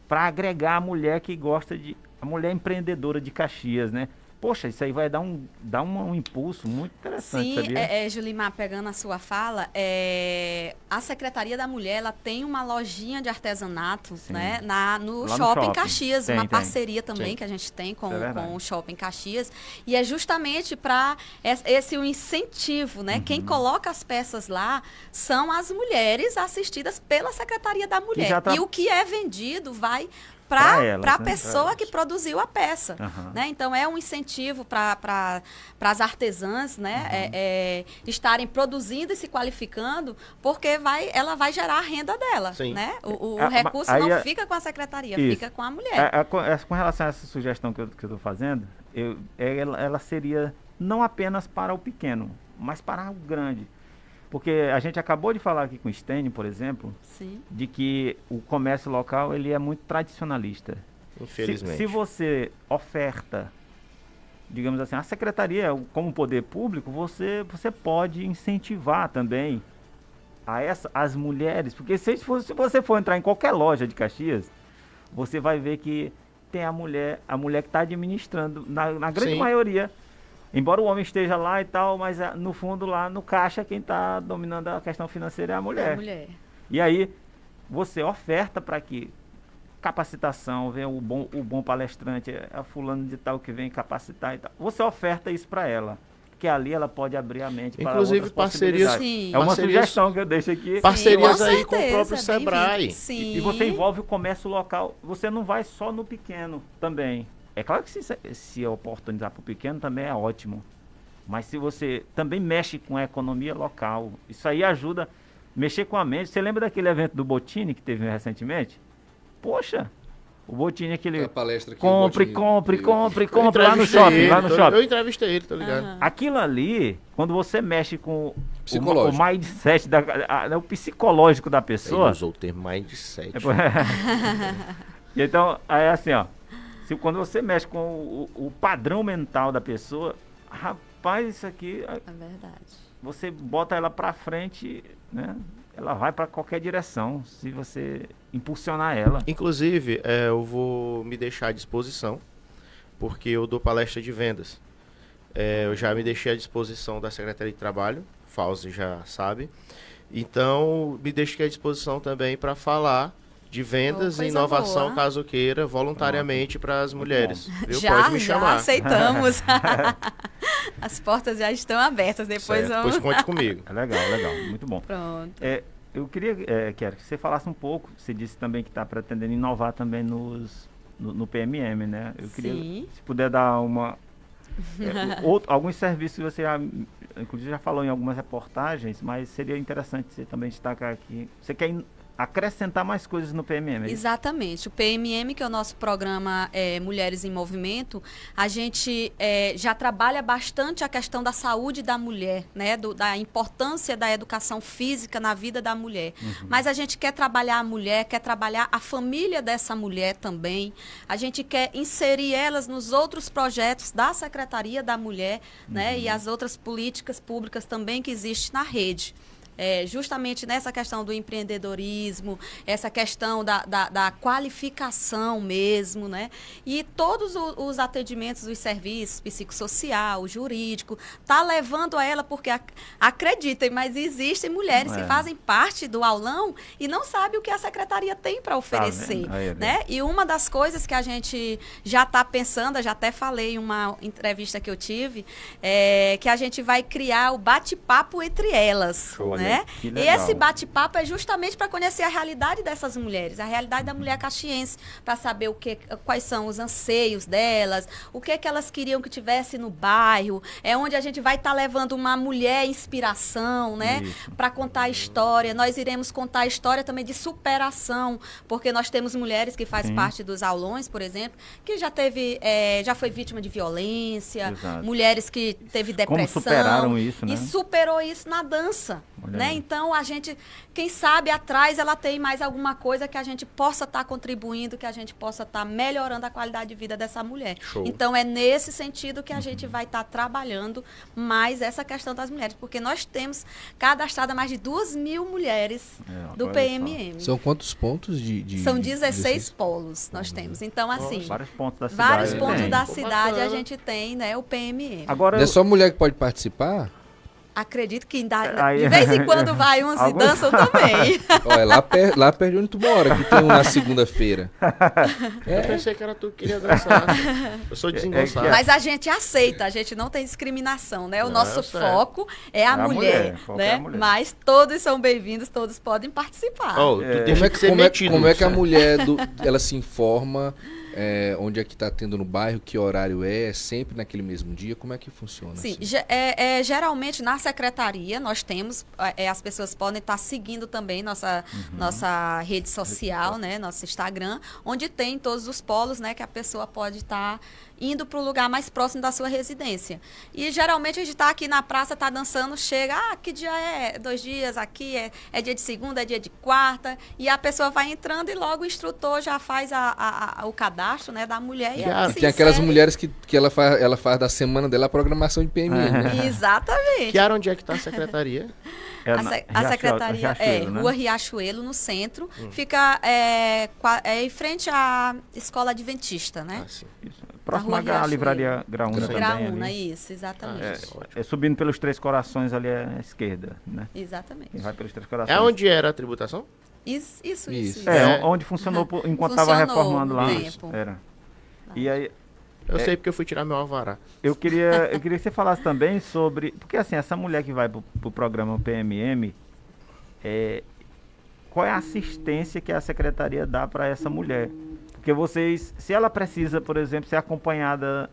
para agregar a mulher que gosta de. a mulher empreendedora de Caxias, né? Poxa, isso aí vai dar um, dar um, um impulso muito interessante, Sim, sabia? é, é, Julimar, pegando a sua fala, é, a Secretaria da Mulher ela tem uma lojinha de artesanato Sim. né, na, no, Lá no shopping, shopping. Caxias, Tem, uma tem. parceria também Sim. que a gente tem com, é com o Shopping Caxias. E é justamente para esse o incentivo, né? Quem Uhum. coloca as peças lá são as mulheres assistidas pela Secretaria da Mulher. tra- E o que é vendido vai para a né? pessoa Pra que produziu a peça. Aham. Né? Então é um incentivo para pra, as artesãs né? Uhum. É, é, estarem produzindo e se qualificando, porque vai, ela vai gerar a renda dela. Sim. Né? O, o Ah, ma- recurso não é- fica com a secretaria, Isso. fica com a mulher. É, é, com, é, com relação a essa sugestão que eu estou fazendo, eu, é, ela, ela seria não apenas para o pequeno, mas para o grande. Porque a gente acabou de falar aqui com o Stênio, por exemplo, Sim. de que o comércio local ele é muito tradicionalista. Se, Infelizmente. se você oferta, digamos assim, a secretaria como poder público, você, você pode incentivar também a essa, as mulheres, porque se, for- se você for entrar em qualquer loja de Caxias, você vai ver que tem a mulher, a mulher que está administrando, na, na grande Sim. maioria. Embora o homem esteja lá e tal, mas ah, no fundo lá no caixa quem está dominando a questão financeira é a mulher. A mulher. E aí você oferta para que capacitação, venha o bom, o bom palestrante, é a fulano de tal que vem capacitar e tal. Você oferta isso para ela, que ali ela pode abrir a mente para Inclusive, outras parcerias-. Sim. É uma Parcerias- sugestão que eu deixo aqui. Parcerias com aí com o certeza, próprio. Sebrae. Sim. E você envolve o comércio local. Você não vai só no pequeno também. É claro que se, se oportunizar para o pequeno também é ótimo. Mas se você também mexe com a economia local, isso aí ajuda mexer com a mente. Você lembra daquele evento do Botini que teve recentemente? Poxa, O Botini é aquele. A palestra que Compre, compre, compre, Eu compre lá no shopping, ele, lá no tô- shopping. Eu entrevistei ele, tô ligado. Aham. Aquilo ali, quando você mexe com o, Psicológico. o mindset, da, a- o psicológico da Ele pessoa. usou o termo mindset. É, então, é assim, ó. Se, quando você mexe com o, o padrão mental da pessoa, rapaz, isso aqui, É verdade. você bota ela pra frente, né? Ela vai pra qualquer direção, se você impulsionar ela. Inclusive, é, eu vou me deixar à disposição, porque eu dou palestra de vendas. É, eu já me deixei à disposição da Secretaria de Trabalho, Fauzi já sabe. Então, me deixei à disposição também para falar de vendas Oh, e inovação, boa. caso queira, voluntariamente para as mulheres. Viu? Já, Pode me já chamar. aceitamos. As portas já estão abertas. Depois Certo, vamos. Pois conte comigo. É legal, legal, muito bom. Pronto. É, eu queria, é, Kiara, que você falasse um pouco. Você disse também que está pretendendo inovar também nos, no, no PMM, né? Eu queria, Sim. se puder dar uma. é, outro- alguns serviços que você já, inclusive já falou em algumas reportagens, mas seria interessante você também destacar aqui. Você quer in- acrescentar mais coisas no PMM? é? Exatamente. O PMM, que é o nosso programa é, Mulheres em Movimento, a gente é, já trabalha bastante a questão da saúde da mulher, né? Do- da importância da educação física na vida da mulher. Mas a gente quer trabalhar a mulher, quer trabalhar a família dessa mulher também. A gente quer inserir elas nos outros projetos da Secretaria da Mulher, né? E as outras políticas públicas também que existem na rede. É, justamente nessa questão do empreendedorismo, essa questão da, da, da qualificação mesmo, né? E todos o- os atendimentos, os serviços, psicossocial, jurídico, tá levando a ela, porque ac- acreditem, mas existem mulheres É. que fazem parte do aulão e não sabem o que a secretaria tem para oferecer, vendo? Aí, né? E uma das coisas que a gente já está pensando, já até falei em uma entrevista que eu tive, é que a gente vai criar o bate-papo entre elas, Show, né? E legal. esse bate-papo é justamente para conhecer a realidade dessas mulheres, a realidade da mulher caxiense, para saber o que, quais são os anseios delas, o que que elas queriam que tivesse no bairro, é onde a gente vai estar levando uma mulher inspiração, né? Para contar a história. Nós iremos contar a história também de superação, porque nós temos mulheres que fazem parte dos aulões, por exemplo, que já teve, eh, já foi vítima de violência, Exato. mulheres que teve Como depressão superaram isso, né? e superou isso na dança, Olha né? aí. Então a gente, quem sabe atrás ela tem mais alguma coisa que a gente possa estar contribuindo, que a gente possa estar melhorando a qualidade de vida dessa mulher. Show. Então é nesse sentido que a Uhum. gente vai estar trabalhando mais essa questão das mulheres, porque nós temos cadastrada mais de duas mil mulheres É, do. PMM. São quantos pontos de. de São de- 16 polos nós temos. Então, assim, Vários pontos da cidade. vários tem. pontos da Pô, cidade a gente tem, né? O PMM. Agora, Não é só mulher que pode participar? Acredito que ainda, Aí- de vez em quando vai uns e Alguns- dançam também. Olha, lá, per, lá perto de onde tu mora, que tem um na segunda-feira. Eu pensei que era tu que queria dançar. Eu sou desengonçado. Mas a gente aceita, a gente não tem discriminação, né? O Não, nosso foco é a, É a mulher, mulher, foco é né? a mulher. Mas todos são bem-vindos, todos podem participar. Oh, tu É. Como é, que- como é- como é que a mulher do- ela se informa é, onde é que tá tendo no bairro, que horário é, é sempre naquele mesmo dia? Como é que funciona? Sim, assim? é, é, geralmente na secretaria nós temos, é, as pessoas podem estar seguindo também nossa, Uhum. nossa rede social, né, nosso Instagram, onde tem todos os polos, né, que a pessoa pode estar indo para o lugar mais próximo da sua residência. E geralmente a gente está aqui na praça, está dançando, chega, ah, que dia é? Dois dias aqui, é, é dia de segunda, é dia de quarta, e a pessoa vai entrando e logo o instrutor já faz a- a- a- o cadastro, né, da mulher. E E tem aquelas mulheres que, que ela, faz, ela faz da semana dela a programação de PMM, né? Exatamente. Que área onde é que tá a secretaria? é A, se- a Riachuelo- secretaria é Riachuelo, né? Rua Riachuelo, no centro. Fica é, é, em frente à Escola Adventista, né? Ah, sim. Isso. Próximo à livraria Graúna também. Graúna, ali. isso, exatamente. Ah, É, é subindo pelos Três Corações ali à esquerda, né? Exatamente. Quem vai pelos Três Corações. É onde era a tributação? Isso, isso, Isso. isso. É, É. onde funcionou por- enquanto estava reformando lá. tempo. Era. E aí, Eu É. sei porque eu fui tirar meu alvará. eu queria, eu queria que você falasse também sobre. Porque assim, essa mulher que vai pro, pro programa PMM, é, qual é a assistência que a secretaria dá para essa mulher? Porque vocês, se ela precisa, por exemplo, ser acompanhada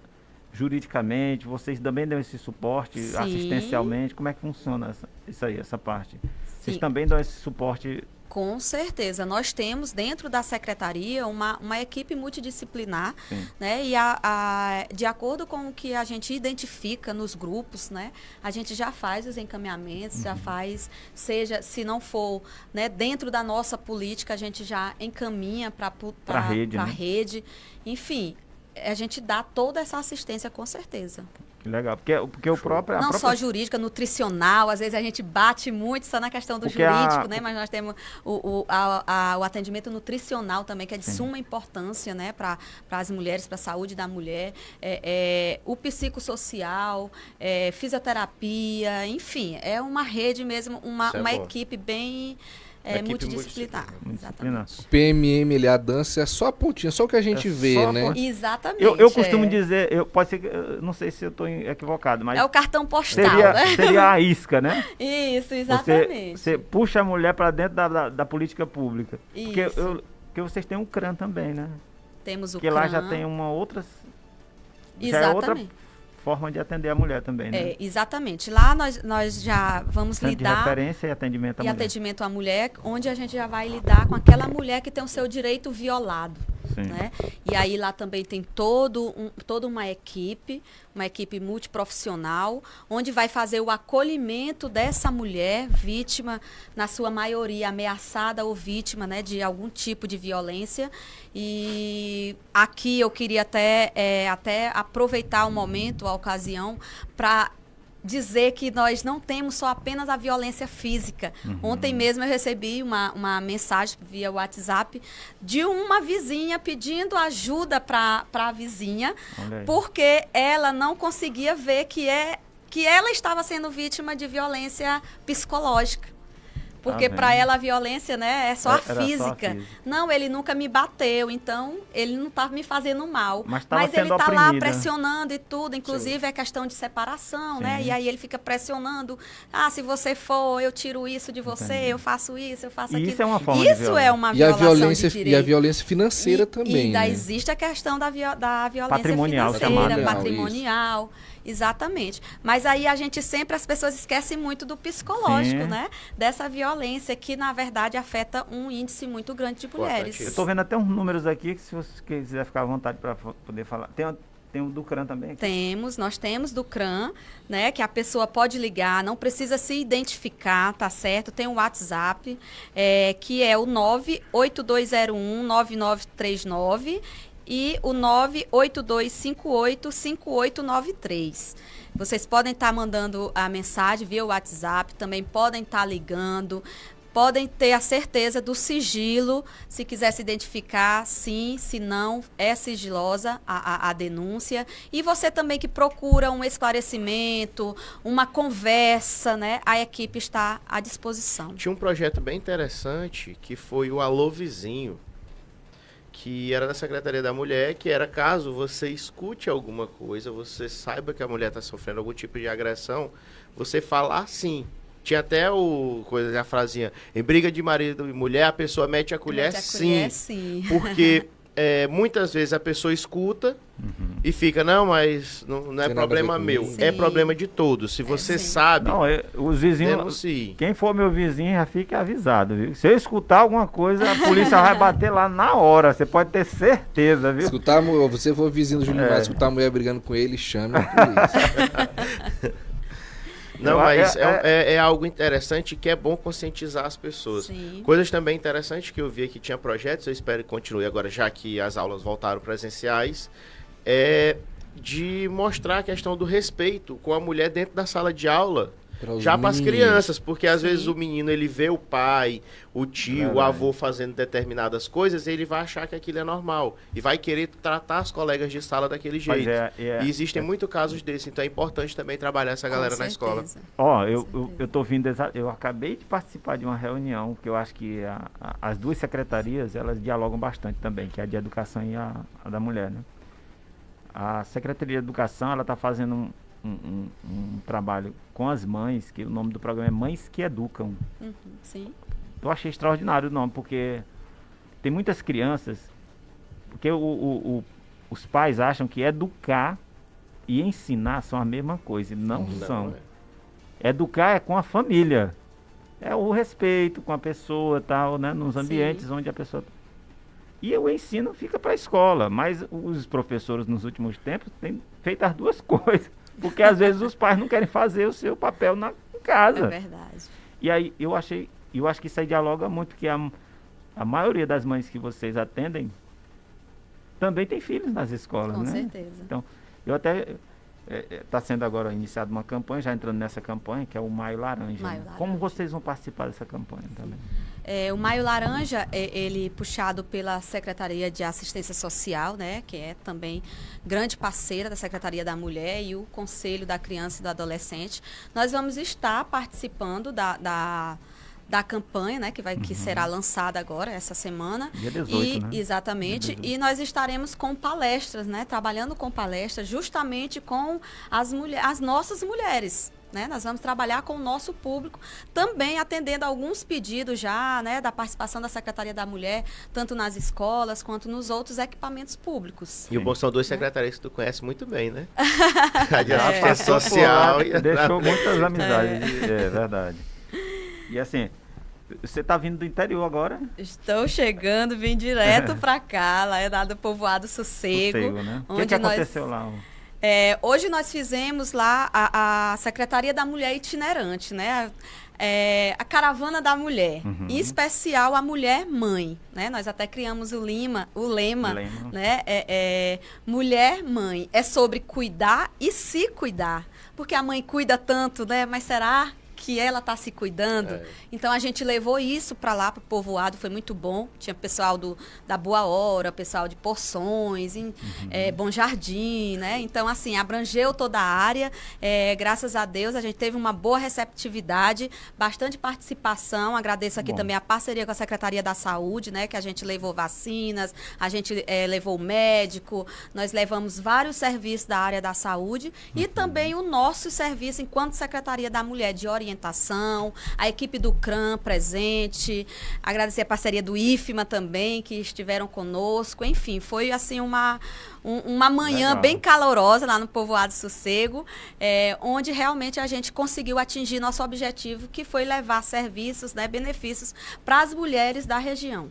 juridicamente, vocês também dão esse suporte Sim. assistencialmente, como é que funciona essa, isso aí, essa parte? Vocês Sim. também dão esse suporte Com certeza. Nós temos dentro da secretaria uma, uma equipe multidisciplinar, Sim. né? E a, a- de acordo com o que a gente identifica nos grupos, né? A gente já faz os encaminhamentos, Uhum. já faz, seja, se não for né, dentro da nossa política, a gente já encaminha para Pra rede, a né? rede. Enfim, a gente dá toda essa assistência com certeza. Que legal. Porque, porque o próprio. a Não própria só jurídica, nutricional, às vezes a gente bate muito só na questão do Porque a- jurídico, né? Mas nós temos o, o, a- a- o atendimento nutricional também, que é de Sim. suma importância, né, para as mulheres, para a saúde da mulher. É, é, o psicossocial, é, fisioterapia, enfim, é uma rede mesmo, uma, Isso é uma equipe bem é, multidisciplinar. Disciplinar. Exatamente. PMM, ali, a dança é só a pontinha, só o que a gente É vê, só a né? Exatamente. Eu, eu costumo é. dizer, eu, pode ser, que- eu não sei se eu estou equivocado, mas É o cartão postal, seria, né? seria a isca, né? Isso, Você, exatamente. você puxa a mulher para dentro da, da, da política pública. Porque, Isso. eu, porque vocês têm um CRAN também, né? Temos o Porque lá já CRAN. tem uma outra. Já é outra Exatamente. Forma de atender a mulher também, né? É, exatamente. Lá nós, nós já vamos Centro de lidar referência e atendimento à e mulher. atendimento à mulher, onde a gente já vai lidar com aquela mulher que tem o seu direito violado. Sim. Né? E aí lá também tem todo um, toda uma equipe, uma equipe multiprofissional, onde vai fazer o acolhimento dessa mulher vítima, na sua maioria ameaçada ou vítima né, de algum tipo de violência. E aqui eu queria até, é, até aproveitar o momento, a ocasião, para dizer que nós não temos só apenas a violência física. Ontem mesmo eu recebi uma, uma mensagem via WhatsApp de uma vizinha pedindo ajuda para a vizinha, porque ela não conseguia ver que, é, que ela estava sendo vítima de violência psicológica. Porque Tá para ela a violência, né, é só a Era só a física. física. Não, ele nunca me bateu, então ele não estava me fazendo mal. Mas tava ele sendo tá lá oprimida. pressionando e tudo, inclusive é questão de separação, né? Sim. E aí ele fica pressionando. Ah, se você for, eu tiro isso de você, Entendi. eu faço isso, eu faço E aquilo. isso é uma forma Isso violência. é uma E a violência, de e a violência financeira E- também, E ainda né? existe a questão da, vio- da violência Patrimonial, financeira, chamada. patrimonial. Exatamente. Mas aí a gente sempre, as pessoas esquecem muito do psicológico, Sim. né? Dessa violência que, na verdade, afeta um índice muito grande de mulheres. Eu tô vendo até uns números aqui que se você quiser ficar à vontade para poder falar. Tem, tem o do CRAN também aqui. Temos, nós temos do CRAN, né? Que a pessoa pode ligar, não precisa se identificar, tá certo? Tem o WhatsApp, é, que é o 98201-9939 e o 98258-5893. Vocês podem estar mandando a mensagem via WhatsApp, também podem estar ligando, podem ter a certeza do sigilo, se quiser se identificar, sim, se não, é sigilosa a, a- a denúncia. E você também que procura um esclarecimento, uma conversa, né? A equipe está à disposição. Tinha um projeto bem interessante que foi o Alô Vizinho, que era da Secretaria da Mulher, que era caso você escute alguma coisa, você saiba que a mulher está sofrendo algum tipo de agressão, você falar sim. Tinha até o coisa, a frasinha, em briga de marido e mulher, a pessoa mete a colher, Mete a sim. colher, sim. Porque é, muitas vezes a pessoa escuta e fica, não, mas não, não é problema meu, é Sim. problema de todos. Se você sim. sabe, Não, eu- os vizinhos. denuncie. Quem for meu vizinho já fica avisado, viu? Se eu escutar alguma coisa, a polícia vai bater lá na hora. Você pode ter certeza, viu? Escutar, você for vizinho do Júnior É. Escutar a mulher brigando com ele, chame a polícia. Não, mas é- é, é- é algo interessante que é bom conscientizar as pessoas. Sim. Coisas também interessantes que eu vi que tinha projetos, eu espero que continue agora, já que as aulas voltaram presenciais, é de mostrar a questão do respeito com a mulher dentro da sala de aula. Já para as crianças, porque às Sim. vezes o menino ele vê o pai, o tio, o Verdade. avô fazendo determinadas coisas, e ele vai achar que aquilo é normal e vai querer tratar as colegas de sala daquele jeito. é- é- e existem é- muitos casos desses, então é importante também trabalhar essa galera na escola. Ó, eu, Com eu, certeza. eu tô vindo, exa- eu acabei de participar de uma reunião que eu acho que a- a- as duas secretarias, elas dialogam bastante também, que é a de educação e a, a da mulher, né? A Secretaria de Educação, ela tá fazendo um, um, um- um trabalho com as mães, que o nome do programa é Mães que Educam. Uhum, sim. Eu achei extraordinário o nome, porque tem muitas crianças, porque o- o- o- os pais acham que educar e ensinar são a mesma coisa, e não, são. Não, é. Educar é com a família. é o respeito com a pessoa tal, né? Nos ambientes Sim. onde a pessoa. E o ensino fica para a escola, mas os professores nos últimos tempos têm feito as duas coisas. Porque às vezes os pais não querem fazer o seu papel na em É casa. verdade. E aí eu achei, eu acho que isso aí dialoga muito, porque a, a maioria das mães que vocês atendem também tem filhos nas escolas, Com né? certeza. Então, eu até está sendo agora iniciada uma campanha, já entrando nessa campanha, que é o Maio Laranja. Maio né? Laranja. Como vocês vão participar dessa campanha também? É, o Maio Laranja, é, ele puxado pela Secretaria de Assistência Social, né, que é também grande parceira da Secretaria da Mulher e o Conselho da Criança e do Adolescente. Nós vamos estar participando da, da, da campanha, né, que, vai, que será lançada agora, essa semana. Dia 18, e, né? Exatamente. Dia 18. E nós estaremos com palestras, né, trabalhando com palestras justamente com as, mulher, as nossas mulheres. Né? Nós vamos trabalhar com o nosso público, também atendendo alguns pedidos já né, da participação da Secretaria da Mulher, tanto nas escolas quanto nos outros equipamentos públicos. E o bom são duas secretarias que tu conhece muito bem, né? A de assistência por social e a Deixou muitas amizades, é. verdade. E assim, você está vindo do interior agora? Estou chegando, vim direto para cá, lá é lá do povoado Sossego. Sossego, né? O que, onde que nós- aconteceu lá? É, hoje nós fizemos lá a, a Secretaria da Mulher Itinerante, né? É, a Caravana da Mulher, Uhum. em especial a Mulher Mãe, né? Nós até criamos o, lima, o lema, Lema. né? É, é, mulher Mãe, é sobre cuidar e se cuidar, porque a mãe cuida tanto, né? Mas será que ela está se cuidando? É. Então a gente levou isso para lá, para o povoado, foi muito bom. Tinha pessoal do, da Boa Hora, pessoal de Porções, em, eh, Bom Jardim, né? Então, assim, abrangeu toda a área. Eh, graças a Deus, a gente teve uma boa receptividade, bastante participação. Agradeço aqui Bom. também a parceria com a Secretaria da Saúde, né? Que a gente levou vacinas, a gente eh, levou médico, nós levamos vários serviços da área da saúde e também o nosso serviço enquanto Secretaria da Mulher de orientação, a equipe do CRAM presente, agradecer a parceria do IFMA também, que estiveram conosco. Enfim, foi assim uma, um- uma manhã Legal. bem calorosa lá no Povoado Sossego, eh, onde realmente a gente conseguiu atingir nosso objetivo, que foi levar serviços, né, benefícios para as mulheres da região.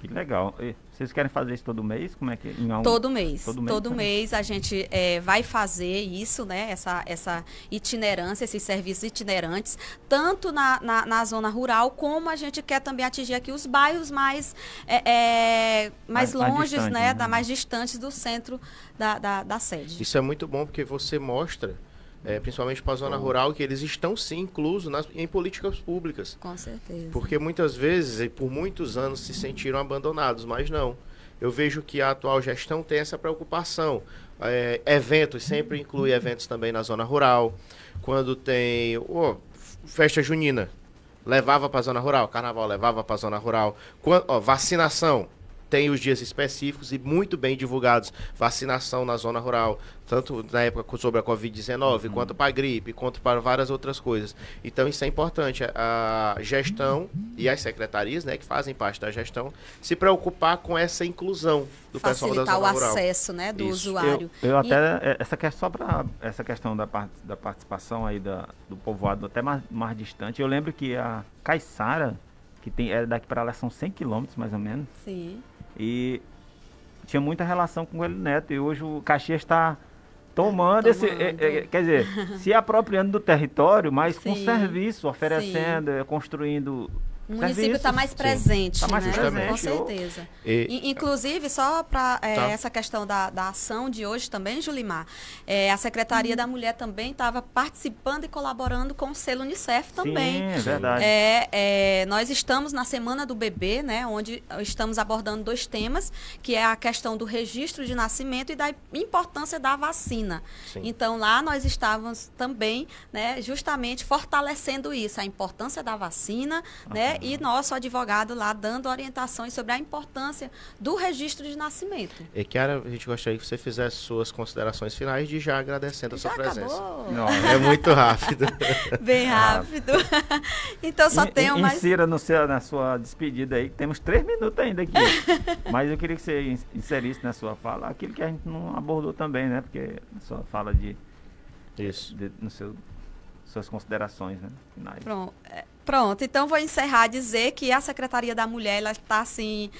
Que legal. E vocês querem fazer isso todo mês? Como é que em algum- Todo mês. Todo Todo mês mês, também? a gente eh, vai fazer isso, né? Essa, essa itinerância, esses serviços itinerantes, tanto na, na, na zona rural, como a gente quer também atingir aqui os bairros mais, eh, eh, mais, Mais- mais longes, distantes, né? né? Da, mais distantes do centro da, da, da sede. Isso é muito bom porque você mostra, é, principalmente para a zona rural, que eles estão sim inclusos nas, em políticas públicas. Com certeza. Porque muitas vezes, e por muitos anos, se sentiram abandonados, mas não. Eu vejo que a atual gestão tem essa preocupação. É, eventos, sempre inclui eventos também na zona rural. Quando tem ô, festa junina, levava para a zona rural. Carnaval levava para a zona rural. Quan- ó, vacinação, tem os dias específicos e muito bem divulgados. Vacinação na zona rural, tanto na época sobre a Covid-19, quanto para a gripe, quanto para várias outras coisas. Então isso é importante. A gestão e as secretarias, né, que fazem parte da gestão, se preocupar com essa inclusão do pessoal da Facilitar o zona rural. acesso, né, do Isso. usuário. Eu, eu E- até, é, essa questão, só para essa questão da, par- da participação aí da, do povoado até mais, mais distante, eu lembro que a Caiçara, que tem, é daqui para lá são 100 quilômetros mais ou menos, Sim. E tinha muita relação com o Coelho Neto, e hoje o Caxias está tomando, esse, é, Tomando. é, quer dizer, se apropriando do território, mas com Sim, serviço, oferecendo, é, construindo O município está mais presente, Tá mais né? presente. Com certeza. E- Inclusive, só para Tá. essa questão da, da ação de hoje também, Julimar, é, a Secretaria da Mulher também estava participando e colaborando com o selo Unicef também. Sim, é verdade. É, é, nós estamos na Semana do Bebê, né, onde estamos abordando dois temas, que é a questão do registro de nascimento e da importância da vacina. Sim. Então, lá nós estávamos também, né, justamente fortalecendo isso, a importância da vacina, né, e nosso advogado lá dando orientações sobre a importância do registro de nascimento. E Kiara, a gente gostaria que você fizesse suas considerações finais de já agradecendo a Já sua presença. acabou? Não, É muito rápido. Bem rápido. então, só In- tenho mais... Insira no seu, na sua despedida aí, que temos três minutos ainda aqui. Mas eu queria que você ins- inserisse na sua fala aquilo que a gente não abordou também, né? Porque a sua fala de, Isso. de no seu, suas considerações, né? Finais. Pronto. Pronto, então vou encerrar dizer que a Secretaria da Mulher está assim,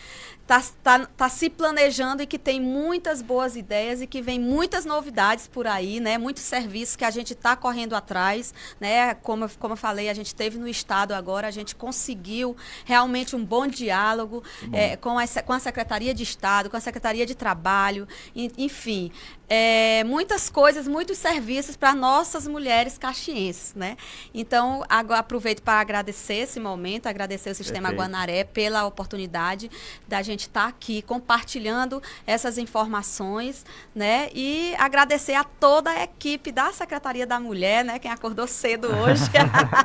tá, tá, tá se planejando e que tem muitas boas ideias e que vem muitas novidades por aí, né? Muitos serviços que a gente está correndo atrás, né? Como, como eu falei, a gente teve no estado agora, a gente conseguiu realmente um bom diálogo é, com, a, com a Secretaria de Estado, com a Secretaria de Trabalho, enfim, é, muitas coisas, muitos serviços para nossas mulheres caxienses, né? Então, aproveito para agradecer esse momento, agradecer o Sistema Perfeito. Guanaré pela oportunidade da gente estar tá aqui compartilhando essas informações, né? E agradecer a toda a equipe da Secretaria da Mulher, né? Quem acordou cedo hoje,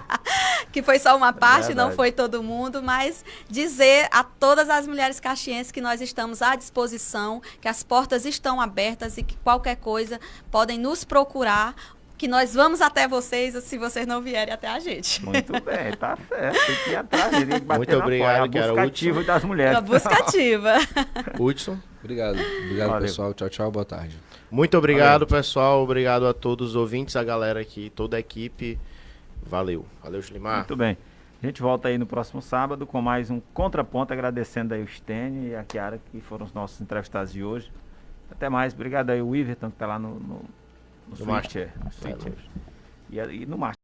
que foi só uma parte, não Verdade. foi todo mundo, mas dizer a todas as mulheres caxienses que nós estamos à disposição, que as portas estão abertas e que qualquer coisa podem nos procurar que nós vamos até vocês se vocês não vierem até a gente. Muito bem, tá certo. Tem que ir atrás, tem que bater Muito na obrigado, porta. É a busca Hudson. ativa das mulheres. Uma busca ativa. Hudson. Obrigado. Obrigado, Valeu. pessoal. Tchau, tchau. Boa tarde. Muito obrigado, pessoal. Obrigado a todos os ouvintes, a galera aqui, toda a equipe. Valeu. Valeu, Slimar. Muito bem. A gente volta aí no próximo sábado com mais um Contraponto, agradecendo aí o Stênio e a Kiara, que foram os nossos entrevistados de hoje. Até mais. Obrigado aí, o Iverton, que tá lá no, no, no No switcher. No switcher. E, e no Master.